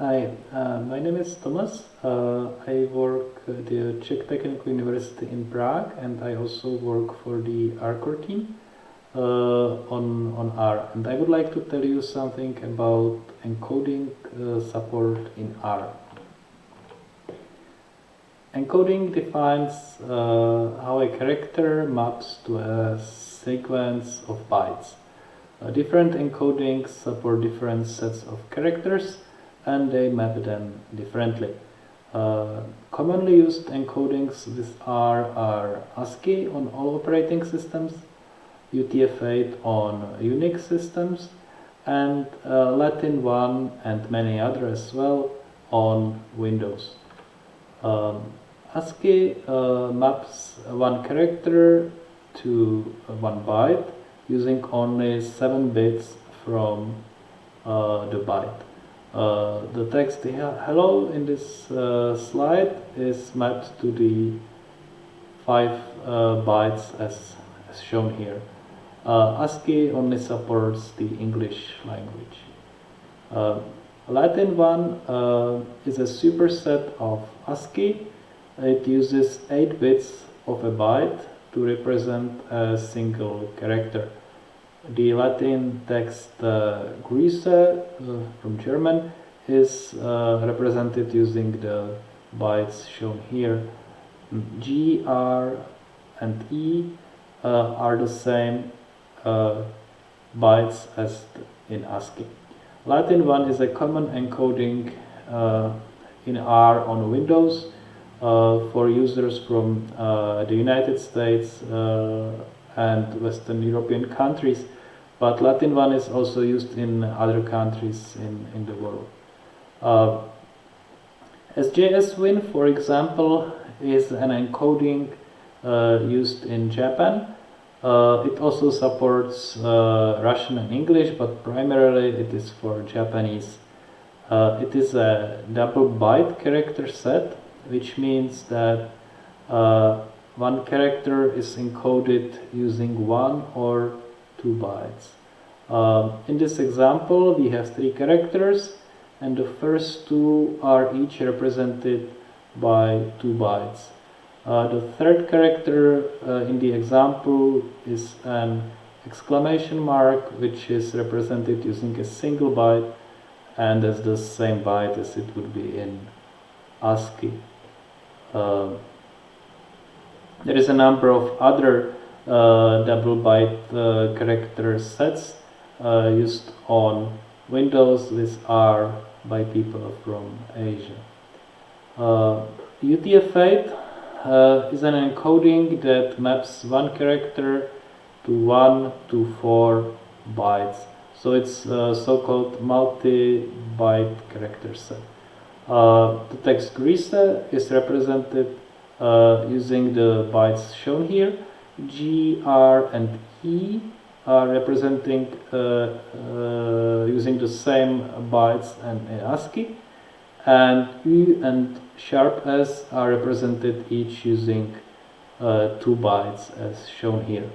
Hi, uh, my name is Thomas. Uh, I work at the Czech Technical University in Prague and I also work for the R-Core team uh, on, on R. And I would like to tell you something about encoding uh, support in R. Encoding defines uh, how a character maps to a sequence of bytes. Uh, different encodings support different sets of characters and they map them differently. Uh, commonly used encodings with R are ASCII on all operating systems, UTF-8 on Unix systems, and uh, Latin 1 and many others as well on Windows. Um, ASCII uh, maps one character to one byte using only 7 bits from uh, the byte. Uh, the text hello in this uh, slide is mapped to the 5 uh, bytes as, as, shown here. Uh, ASCII only supports the English language. Uh, Latin 1 uh, is a superset of ASCII. It uses 8 bits of a byte to represent a single character the Latin text uh, Grüße uh, from German is uh, represented using the bytes shown here. G, R, and E uh, are the same uh, bytes as in ASCII. Latin 1 is a common encoding uh, in R on Windows for users from the United States and Western European countries, but Latin 1 is also used in other countries in, in the world. Uh, SJS-Win, for example, is an encoding uh, used in Japan. Uh, it also supports uh, Russian and English, but primarily it is for Japanese. Uh, it is a double byte character set, which means that uh, one character is encoded using one or two bytes. Uh, in this example, we have three characters and the first two are each represented by two bytes. Uh, the third character uh, in the example is an exclamation mark which is represented using a single byte and as the same byte as it would be in ASCII. Uh, there is a number of other uh, double byte uh, character sets uh, used on Windows with R by people from Asia. UTF-8 uh, is an encoding that maps one character to one to four bytes. So it's uh, so-called multi-byte character set. Uh, the text Grüße is represented uh, using the bytes shown here. G, R, and E are representing uh, uh, using the same bytes and ASCII, and U and sharp S are represented each using two bytes as shown here.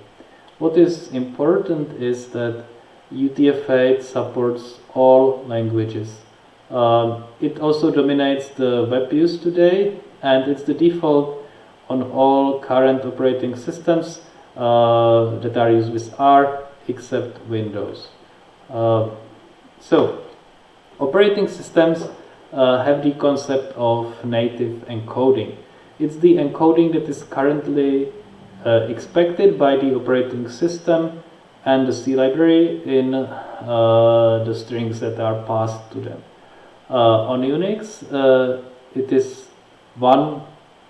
What is important is that UTF-8 supports all languages. Um, it also dominates the web use today and it's the default on all current operating systems uh, that are used with R except Windows. Uh, so, operating systems uh, have the concept of native encoding. It's the encoding that is currently uh, expected by the operating system and the C library in uh, the strings that are passed to them. Uh, on Unix, it is one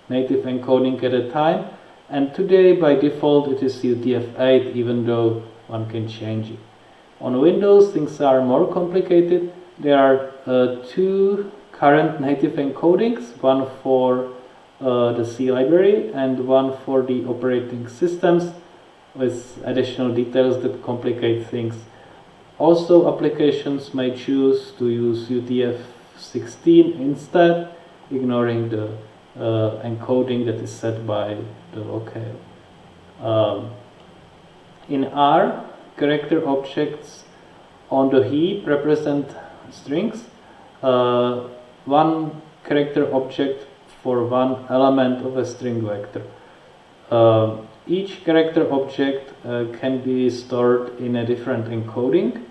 native encoding at a time and today by default it is UTF-8 even though one can change it. On Windows things are more complicated. There are uh, two current native encodings, one for uh, the C library and one for the operating systems with additional details that complicate things. Also applications may choose to use UTF-16 instead, ignoring the uh, encoding that is set by the locale. Um, in R, character objects on the heap represent strings. Uh, one character object for one element of a string vector. Uh, each character object uh, can be stored in a different encoding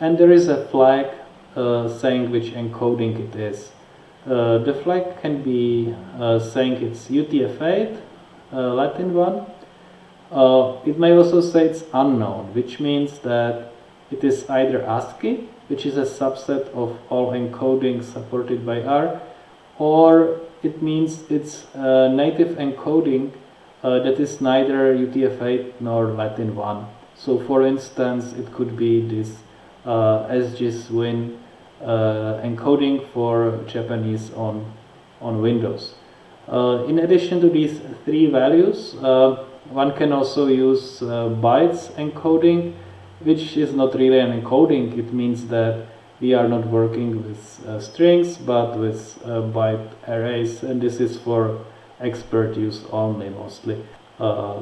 and there is a flag uh, saying which encoding it is. Uh, the flag can be uh, saying it's UTF-8, uh, Latin one. it may also say it's unknown, which means that it is either ASCII, which is a subset of all encodings supported by R, or it means it's a native encoding uh, that is neither UTF-8 nor Latin 1. So for instance, it could be this uh, SGSWin encoding for Japanese on, on Windows. Uh, in addition to these three values, uh, one can also use uh, bytes encoding, which is not really an encoding. It means that we are not working with uh, strings but with uh, byte arrays and this is for expert use only mostly. Uh,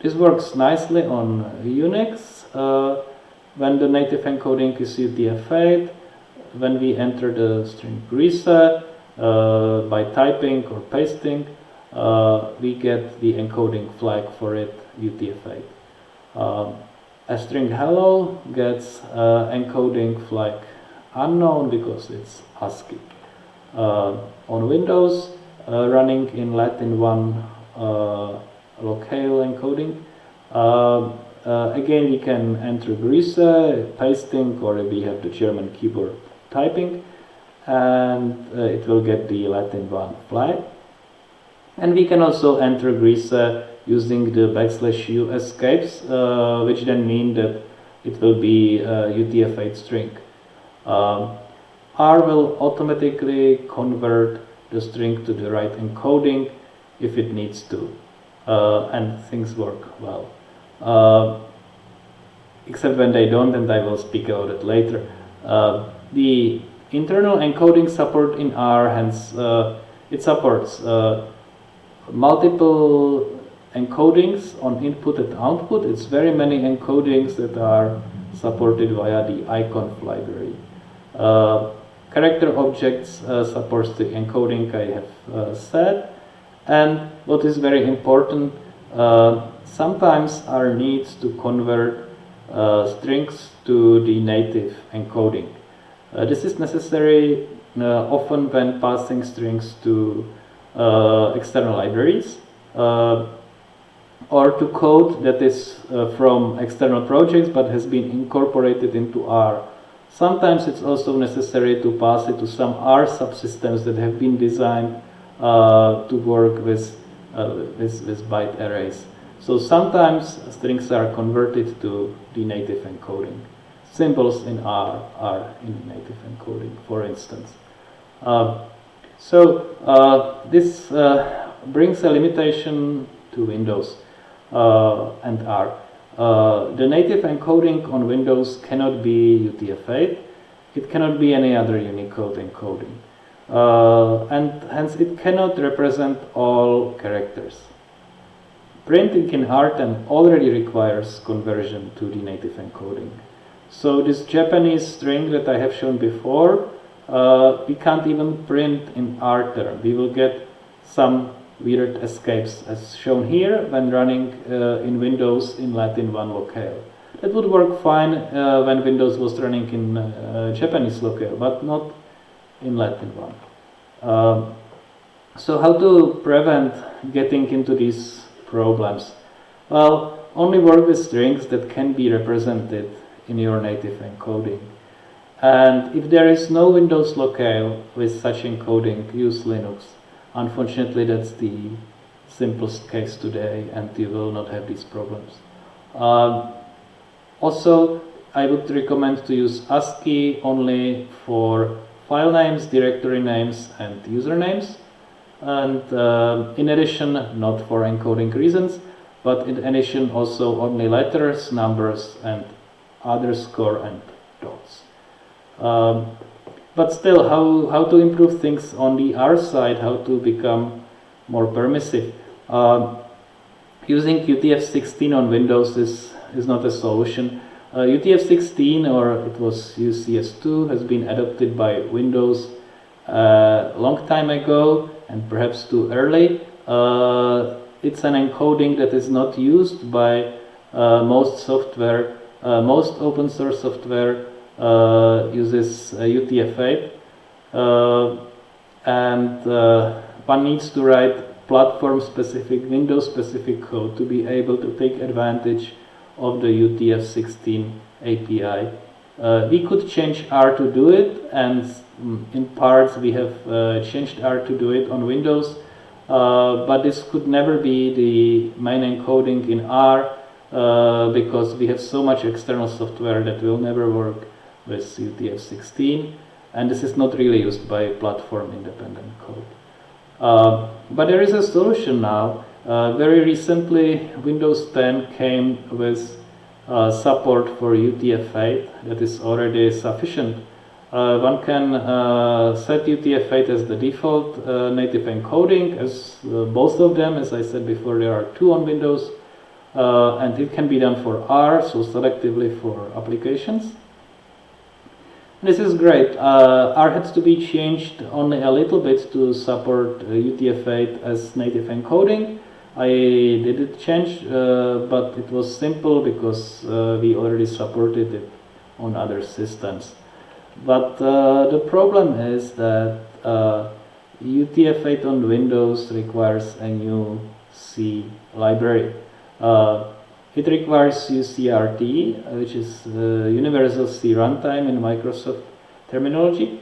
this works nicely on Unix uh, when the native encoding is UTF-8 when we enter the string Grüße uh, by typing or pasting uh, we get the encoding flag for it UTF-8. Um, a string hello gets encoding flag unknown because it's ASCII. Uh, on Windows, uh, running in Latin 1 uh, locale encoding, uh, uh, again we can enter Grüße, pasting, or we have the German keyboard typing, and uh, it will get the Latin 1 flag. And we can also enter Grüße using the backslash u escapes, which then mean that it will be a UTF-8 string. Um, R will automatically convert the string to the right encoding if it needs to uh, and things work well. Uh, except when they don't and I will speak about it later. Uh, the internal encoding support in R hence uh, it supports uh, multiple encodings on input and output. It's very many encodings that are supported via the iconv library. Uh, character objects uh, supports the encoding I have uh, said. And what is very important, sometimes R needs to convert strings to the native encoding. Uh, this is necessary uh, often when passing strings to uh, external libraries or to code that is from external projects but has been incorporated into R Sometimes it's also necessary to pass it to some R subsystems that have been designed uh, to work with, uh, with, with byte arrays. So sometimes strings are converted to the native encoding. Symbols in R are in native encoding, for instance. Uh, so uh, this uh, brings a limitation to Windows uh, and R. Uh, the native encoding on Windows cannot be UTF-8. It cannot be any other Unicode encoding. Uh, and hence it cannot represent all characters. Printing in RTerm already requires conversion to the native encoding. So this Japanese string that I have shown before, uh, we can't even print in RTerm. We will get some weird escapes as shown here when running uh, in Windows in Latin 1 locale. That would work fine uh, when Windows was running in uh, Japanese locale, but not in Latin 1. Um, so how to prevent getting into these problems? Well, only work with strings that can be represented in your native encoding. And if there is no Windows locale with such encoding, use Linux. Unfortunately, that's the simplest case today and you will not have these problems. Um, also, I would recommend to use ASCII only for file names, directory names and usernames. And uh, in addition, not for encoding reasons, but in addition also only letters, numbers and underscore and dots. Um, but still, how, how to improve things on the R side, how to become more permissive. Uh, using UTF-16 on Windows is, is not a solution. Uh, UTF-16 or it was UCS2 has been adopted by Windows a long time ago and perhaps too early. Uh, it's an encoding that is not used by uh, most software. Uh, most open source software uh, uses UTF-8 and one needs to write platform-specific, Windows-specific code to be able to take advantage of the UTF-16 API. Uh, we could change R to do it, and mm, in parts we have uh, changed R to do it on Windows, uh, but this could never be the main encoding in R. uh, because we have so much external software that will never work with UTF-16, and this is not really used by platform-independent code. Uh, but there is a solution now. Uh, very recently, Windows 10 came with uh, support for UTF-8 that is already sufficient. Uh, one can uh, set UTF-8 as the default uh, native encoding as both of them, as I said before, there are two on Windows. And it can be done for R, so selectively for applications. This is great. Uh, R had to be changed only a little bit to support uh, UTF-8 as native encoding. I did it change, uh, but it was simple because uh, we already supported it on other systems. But uh, the problem is that UTF-8 uh, on Windows requires a new C library. It requires UCRT, which is Universal C Runtime in Microsoft terminology.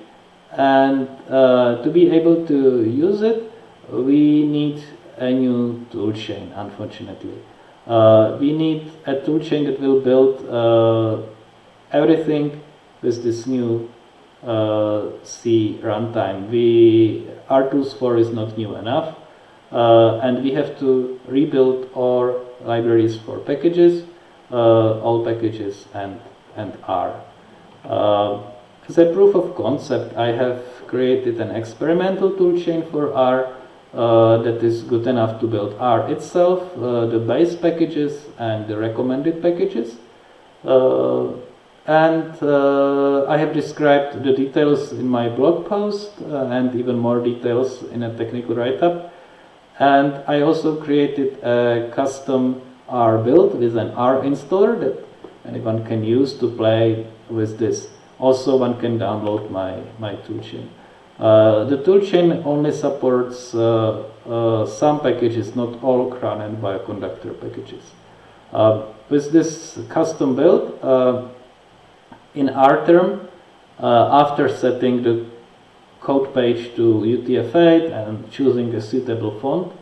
And uh, to be able to use it, we need a new toolchain, unfortunately. Uh, we need a toolchain that will build uh, everything with this new uh, C runtime. We, R-Tools4 is not new enough, uh, and we have to rebuild our libraries for packages, uh, all packages and, and R. Uh, as a proof of concept, I have created an experimental toolchain for R uh, that is good enough to build R itself, uh, the base packages and the recommended packages. Uh, and uh, I have described the details in my blog post and even more details in a technical write-up. And I also created a custom R build with an R installer that anyone can use to play with this. Also, one can download my, my toolchain. Uh, the toolchain only supports uh, uh, some packages, not all CRAN and bioconductor packages. Uh, with this custom build, uh, in RTerm, uh, after setting the code page to UTF-8 and choosing a suitable font,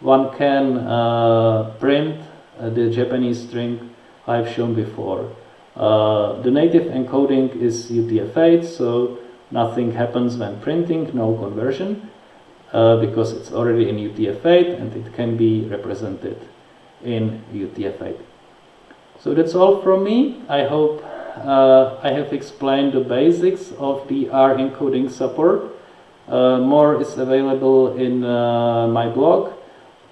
one can uh, print uh, the Japanese string I've shown before. Uh, the native encoding is UTF-8, so nothing happens when printing, no conversion, uh, because it's already in UTF-8 and it can be represented in UTF-8. So that's all from me. I hope uh, I have explained the basics of the R encoding support. Uh, more is available in uh, my blog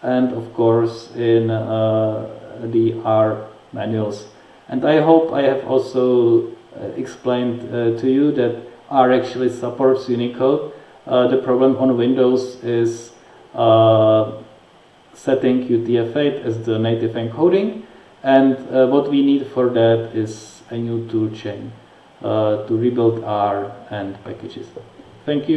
and of course in uh, the R manuals. And I hope I have also uh, explained uh, to you that R actually supports Unicode. the problem on Windows is setting UTF-8 as the native encoding and what we need for that is a new toolchain uh, to rebuild R and packages. Thank you.